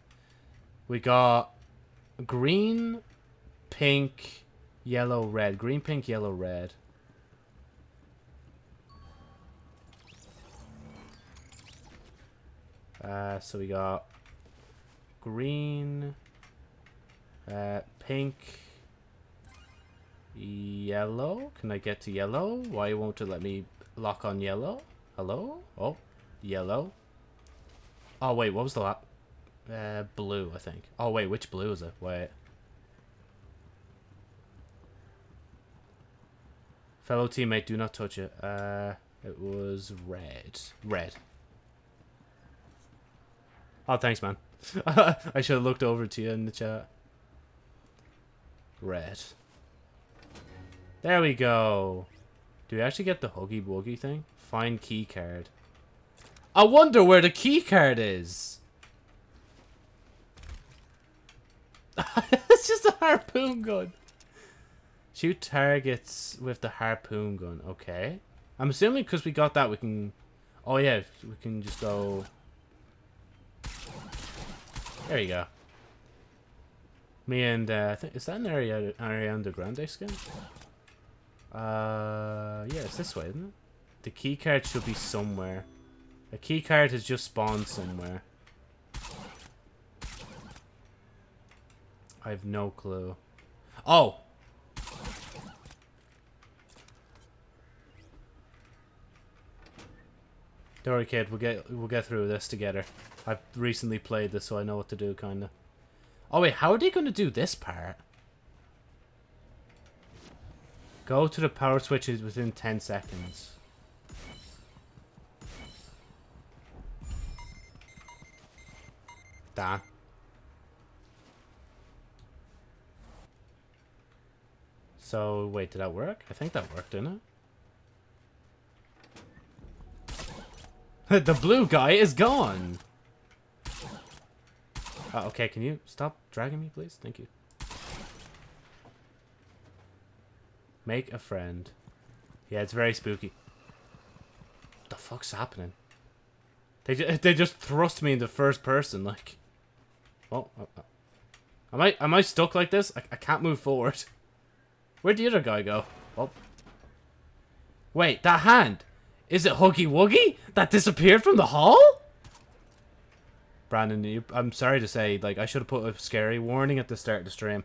We got green, pink, yellow, red. Green, pink, yellow, red. Uh, so we got green, uh, pink, yellow. Can I get to yellow? Why won't it let me lock on yellow? Hello? Oh, yellow. Oh, wait, what was the last? Uh, blue, I think. Oh, wait, which blue is it? Wait. Fellow teammate, do not touch it. Uh, it was red. Red. Oh, thanks, man. I should have looked over to you in the chat. Red. There we go. Do we actually get the Huggy Wuggy thing? Find key card. I wonder where the key card is. it's just a harpoon gun. Shoot targets with the harpoon gun. Okay. I'm assuming because we got that, we can... Oh, yeah. We can just go... There you go. Me and, uh, I think, is that an Ari Ariana Grande skin? Uh, yeah, it's this way, isn't it? The key card should be somewhere. A key card has just spawned somewhere. I have no clue. Oh! Don't worry, kid. We'll get we'll get through this together. I've recently played this, so I know what to do, kind of. Oh wait, how are they going to do this part? Go to the power switches within 10 seconds. Damn. So, wait, did that work? I think that worked, didn't it? the blue guy is gone! Oh, okay, can you stop dragging me, please? Thank you. Make a friend. Yeah, it's very spooky. What the fuck's happening? They, they just thrust me into first person, like... Oh, oh, oh. Am I, am I stuck like this? I, I can't move forward. Where'd the other guy go? Oh. Wait, that hand. Is it Huggy Wuggy? That disappeared from the hall? Brandon, you, I'm sorry to say, like, I should have put a scary warning at the start of the stream.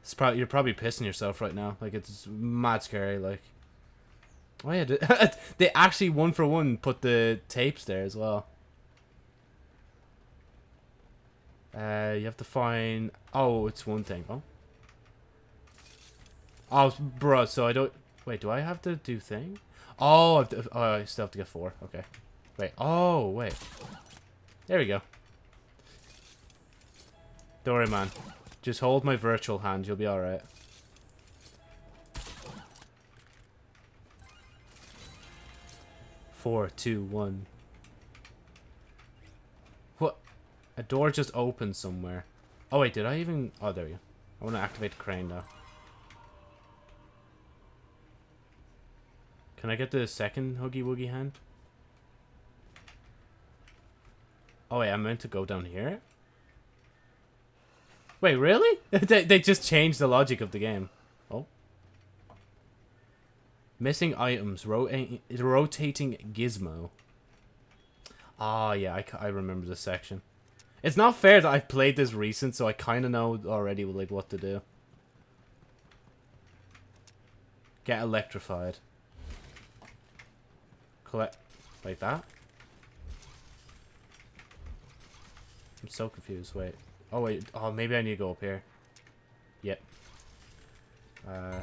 It's probably You're probably pissing yourself right now. Like, it's mad scary, like. Oh, yeah, they actually, one for one, put the tapes there as well. Uh, you have to find... Oh, it's one thing. Oh. Oh, bro, so I don't... Wait, do I have to do thing? Oh, I, to, oh, I still have to get four. Okay. Wait. Oh, wait. There we go. Don't worry, man. Just hold my virtual hand. You'll be alright. Four, two, one. What? A door just opened somewhere. Oh, wait. Did I even... Oh, there we go. I want to activate the crane now. Can I get the second Huggy Wuggy hand? Oh wait, I meant to go down here? Wait, really? they, they just changed the logic of the game. Oh. Missing items. Rota rotating gizmo. Ah, yeah, I, I remember this section. It's not fair that I've played this recent, so I kind of know already like what to do. Get electrified collect like that? I'm so confused. Wait. Oh, wait. Oh, maybe I need to go up here. Yep. Uh.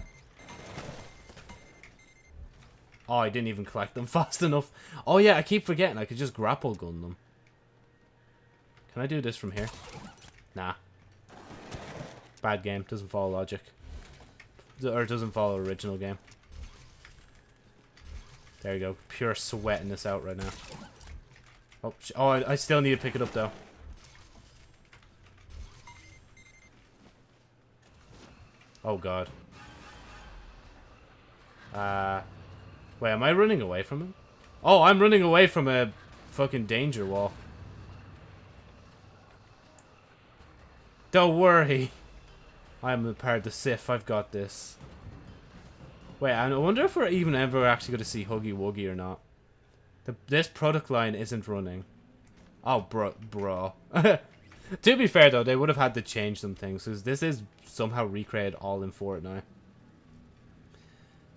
Oh, I didn't even collect them fast enough. Oh yeah, I keep forgetting I could just grapple gun them. Can I do this from here? Nah. Bad game. Doesn't follow logic. Or doesn't follow original game. There you go. Pure sweating this out right now. Oh, oh I, I still need to pick it up though. Oh god. Uh, wait, am I running away from him? Oh, I'm running away from a fucking danger wall. Don't worry. I'm a part of the. I've got this. Wait, I wonder if we're even ever actually going to see Huggy Wuggy or not. The, this product line isn't running. Oh, bro. bro. to be fair, though, they would have had to change some things. Because this is somehow recreated all in Fortnite.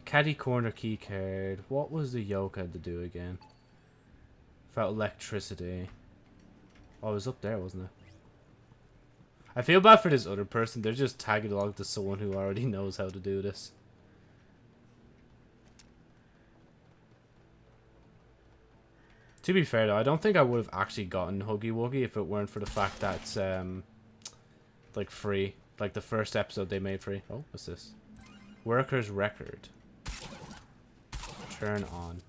Caddy corner key card. What was the yoke had to do again? About electricity. Oh, it was up there, wasn't it? I feel bad for this other person. They're just tagging along to someone who already knows how to do this. To be fair though, I don't think I would have actually gotten Huggy Wuggy if it weren't for the fact that it's um, like free. Like the first episode they made free. Oh, what's this? Worker's record. Turn on.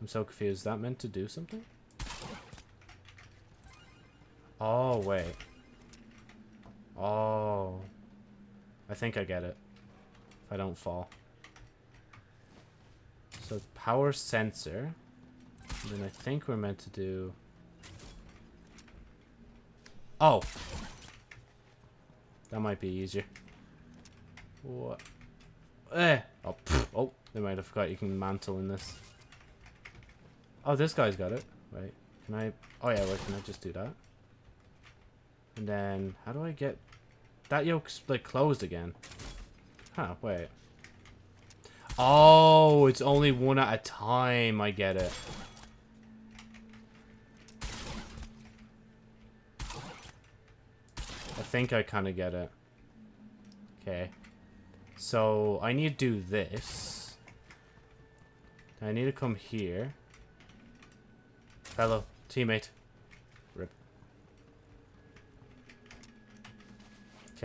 I'm so confused. Is that meant to do something? Oh, wait. Oh. I think I get it. If I don't fall. So, power sensor. And then I think we're meant to do... Oh! That might be easier. What? Eh! Oh, oh, they might have forgot you can mantle in this. Oh, this guy's got it. Wait, can I... Oh yeah, wait, can I just do that? And then, how do I get... That yoke's, like, closed again. Huh, wait. Oh, it's only one at a time. I get it. I think I kind of get it. Okay. So, I need to do this. I need to come here. Fellow teammate.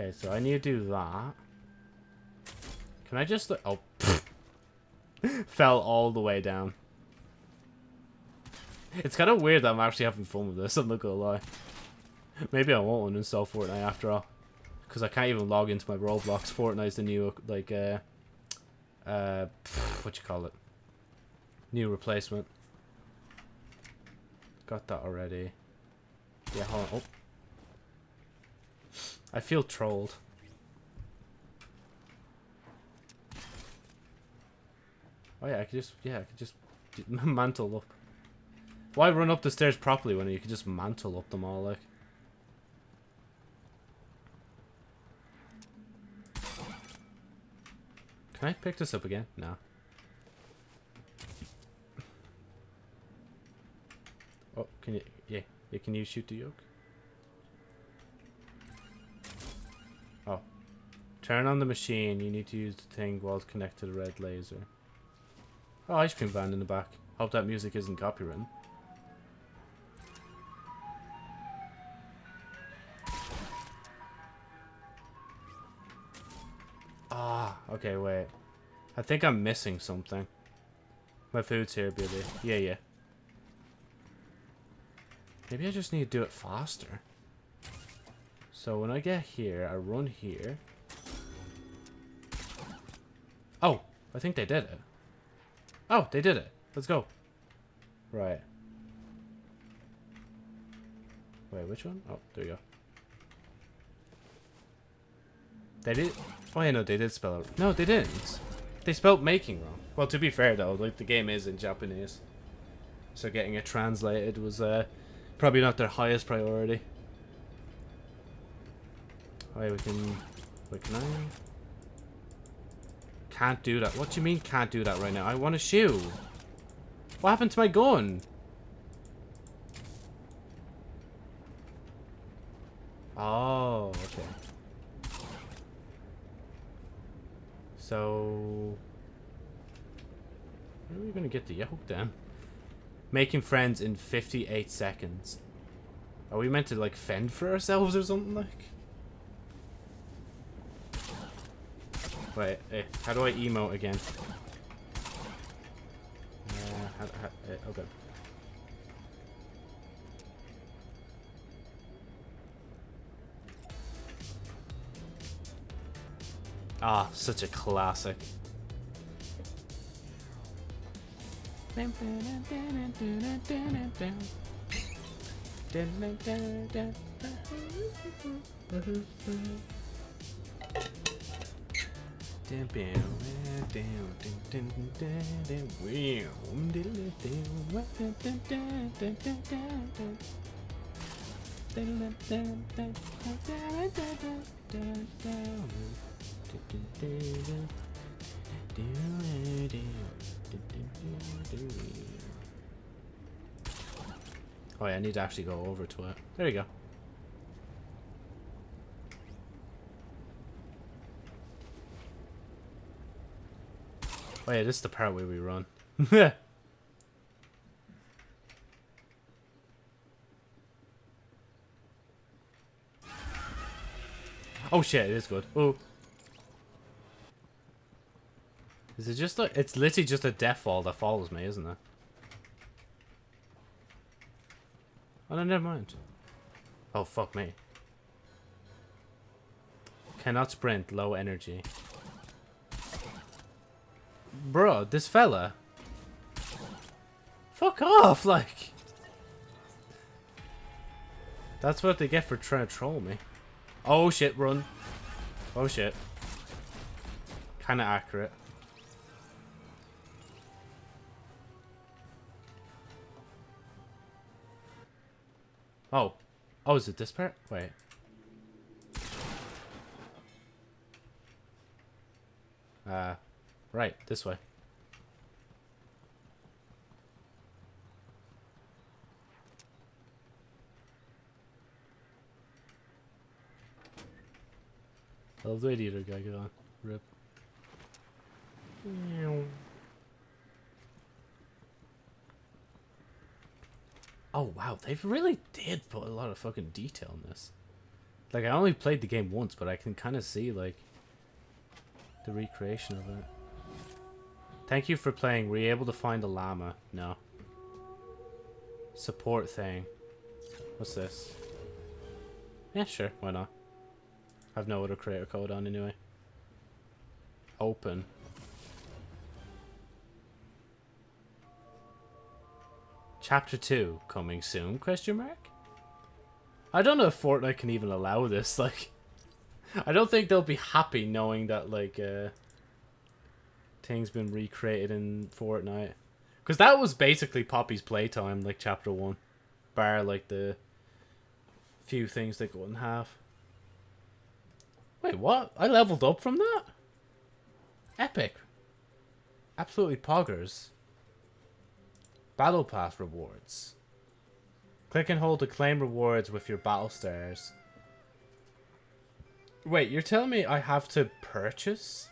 Okay, so I need to do that. Can I just... Oh, Fell all the way down. It's kind of weird that I'm actually having fun with this, I'm not gonna lie. Maybe I won't uninstall Fortnite after all. Because I can't even log into my Roblox. Fortnite's the new, like, uh... Uh... What you call it? New replacement. Got that already. Yeah, hold on. Oh. I feel trolled. Oh yeah, I could just, yeah, I could just mantle up. Why run up the stairs properly when you could just mantle up them all, like? Can I pick this up again? No. Oh, can you, yeah, yeah, can you shoot the yoke? Turn on the machine. You need to use the thing while it's connected to the red laser. Oh, ice cream van in the back. Hope that music isn't copywritten. Ah, okay, wait. I think I'm missing something. My food's here, baby. Yeah, yeah. Maybe I just need to do it faster. So when I get here, I run here. Oh, I think they did it. Oh, they did it. Let's go. Right. Wait, which one? Oh, there you go. They did... Oh, yeah, no, they did spell it. No, they didn't. They spelled making wrong. Well, to be fair, though, like, the game is in Japanese. So getting it translated was uh, probably not their highest priority. Alright, we can... Wait, can I... Can't do that. What do you mean can't do that right now? I want to shoot. What happened to my gun? Oh, okay. So... Where are we gonna get the yoke then? Making friends in 58 seconds. Are we meant to like fend for ourselves or something like? Wait, eh, how do I emote again? Uh, how, how, eh, okay. Ah, such a classic. Oh yeah, I need to actually go over to it. There you go. Oh yeah, this is the part where we run. oh shit, it is good. Oh. Is it just like it's literally just a death fall that follows me, isn't it? Oh no, never mind. Oh fuck me. Cannot sprint, low energy. Bro, this fella. Fuck off, like. That's what they get for trying to troll me. Oh shit, run. Oh shit. Kinda accurate. Oh. Oh, is it this part? Wait. Uh, right, this way. I love the radiator guy get on. Rip. Oh wow, they've really did put a lot of fucking detail in this. Like I only played the game once, but I can kind of see like the recreation of it. Thank you for playing. Were you able to find a llama? No. Support thing. What's this? Yeah, sure. Why not? I've no other creator code on anyway. Open. Chapter 2 coming soon, question mark? I don't know if Fortnite can even allow this, like... I don't think they'll be happy knowing that, like, uh... Things been recreated in Fortnite. Because that was basically Poppy's playtime, like, Chapter 1. Bar, like, the... Few things they in half. Wait, what? I leveled up from that? Epic. Absolutely poggers. Battle Pass rewards. Click and hold to claim rewards with your battle stars. Wait, you're telling me I have to purchase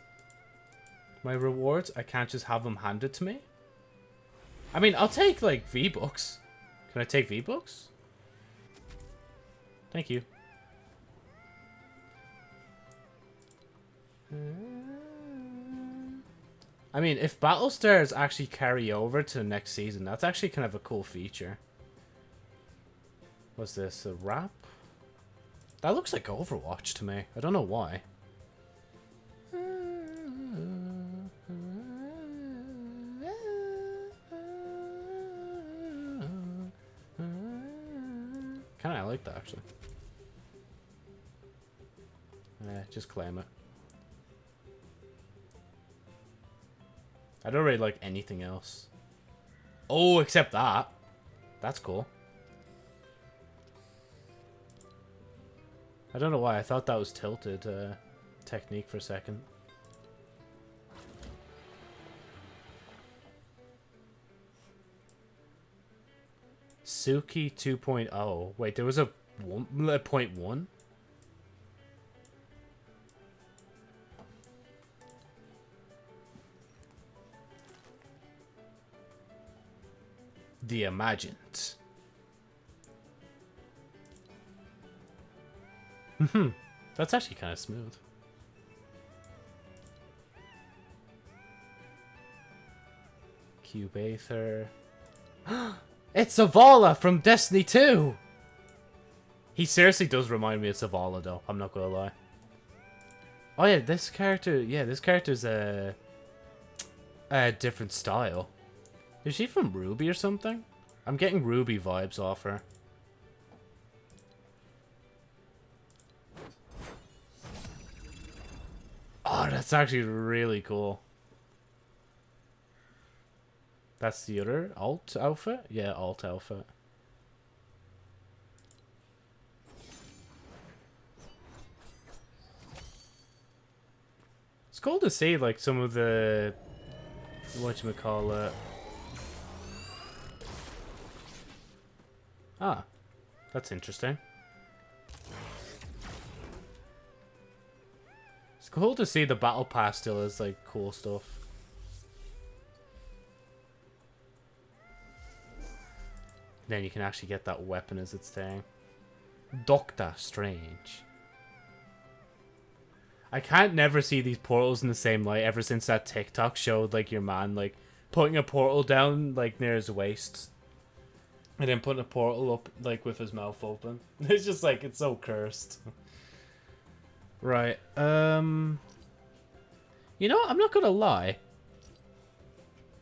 my rewards? I can't just have them handed to me? I mean, I'll take, like, V-Bucks. Can I take V-Bucks? Thank you. I mean, if Battle Stars actually carry over to the next season, that's actually kind of a cool feature. What's this, a wrap? That looks like Overwatch to me. I don't know why. Like that actually. Just claim it. I don't really like anything else. Oh, except that. That's cool. I don't know why. I thought that was tilted uh, Teknique for a second. Suki 2.0. Wait, there was a, one, a point one? the imagined. Hmm, that's actually kind of smooth. Cube Aether. it's Zavala from Destiny 2! He seriously does remind me of Zavala, though. I'm not gonna lie. Oh yeah, this character, yeah, this character's a, a different style. Is she from Ruby or something? I'm getting Ruby vibes off her. Oh, that's actually really cool. That's the other alt alpha? Yeah, alt alpha. It's cool to see like some of the what you call. Ah, that's interesting. It's cool to see the battle pass still as like cool stuff. Then you can actually get that weapon as it's saying. Doctor Strange. I can't never see these portals in the same light ever since that TikTok showed like your man like putting a portal down like near his waist. And then putting a portal up like with his mouth open. It's just like it's so cursed. right. Um You know, I'm not gonna lie.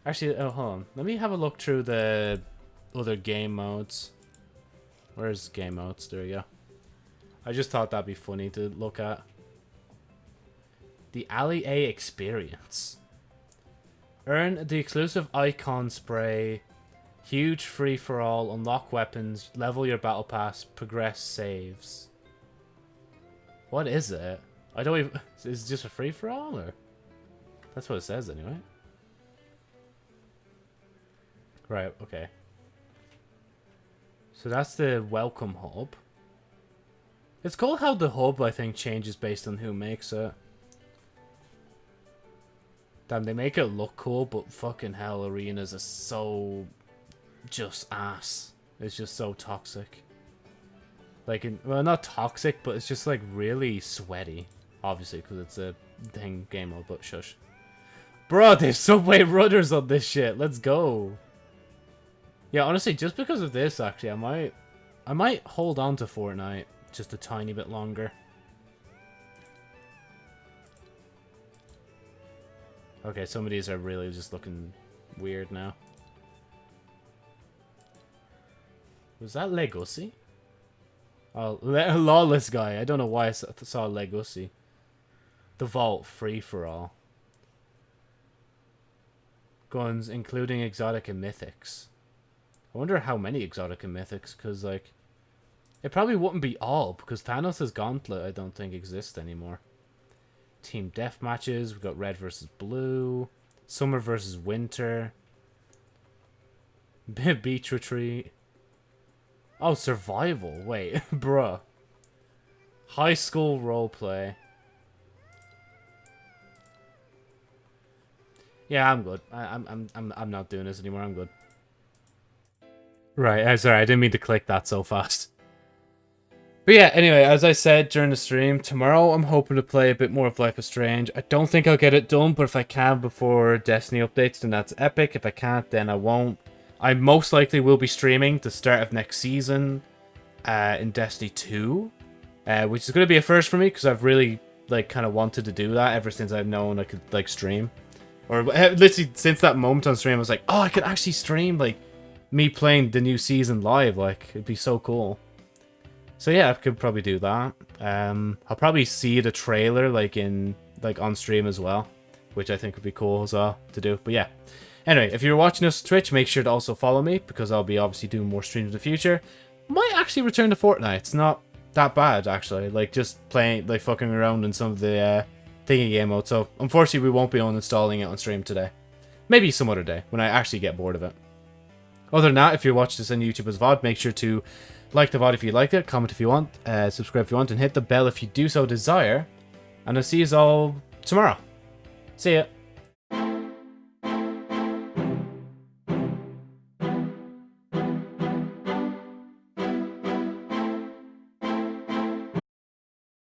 Actually, oh hold on. Let me have a look through the other game modes. Where's game modes? There we go. I just thought that'd be funny to look at. The Ali-A experience. Earn the exclusive icon spray. Huge free for all. Unlock weapons. Level your battle pass. Progress saves. What is it? I don't even. Is it just a free for all or? That's what it says anyway. Right. Okay. So that's the welcome hub. It's cool how the hub I think changes based on who makes it. Damn, they make it look cool, but fucking hell, arenas are so just ass. It's just so toxic. Like, in, well, not toxic, but it's just like really sweaty. Obviously, because it's a thing game mode, but shush. Bro, there's Subway Runners on this shit. Let's go. Yeah, honestly, just because of this, actually, I might, I might hold on to Fortnite just a tiny bit longer. Okay, some of these are really just looking weird now. Was that Legosi? Oh, Le Lawless guy. I don't know why I saw Legosi. The Vault, free for all. Guns, including exotic and mythics. I wonder how many exotic and mythics, because, like, it probably wouldn't be all, because Thanos' gauntlet I don't think exists anymore team death matches. We've got red versus blue, summer versus winter, beach retreat. Oh, survival. Wait, bruh. High school roleplay. Yeah, I'm good. I, I'm I'm I'm I'm not doing this anymore. I'm good. Right. I'm sorry. I didn't mean to click that so fast. But yeah, anyway, as I said during the stream, tomorrow I'm hoping to play a bit more of Life is Strange. I don't think I'll get it done, but if I can before Destiny updates, then that's epic. If I can't, then I won't. I most likely will be streaming the start of next season uh, in Destiny 2, uh, which is going to be a first for me because I've really like kind of wanted to do that ever since I've known I could like stream. Or uh, literally since that moment on stream, I was like, oh, I could actually stream like me playing the new season live. Like, it'd be so cool. So yeah, I could probably do that. Um, I'll probably see the trailer like in like on stream as well, which I think would be cool as well to do. But yeah. Anyway, if you're watching us Twitch, make sure to also follow me because I'll be obviously doing more streams in the future. Might actually return to Fortnite. It's not that bad actually. Like just playing, like fucking around in some of the uh, thingy game mode. So unfortunately, we won't be uninstalling it on stream today. Maybe some other day when I actually get bored of it. Other than that, if you're watching this on YouTube as VOD, make sure to like the VOD if you liked it, comment if you want, uh, subscribe if you want, and hit the bell if you do so desire. And I'll see you all tomorrow. See ya.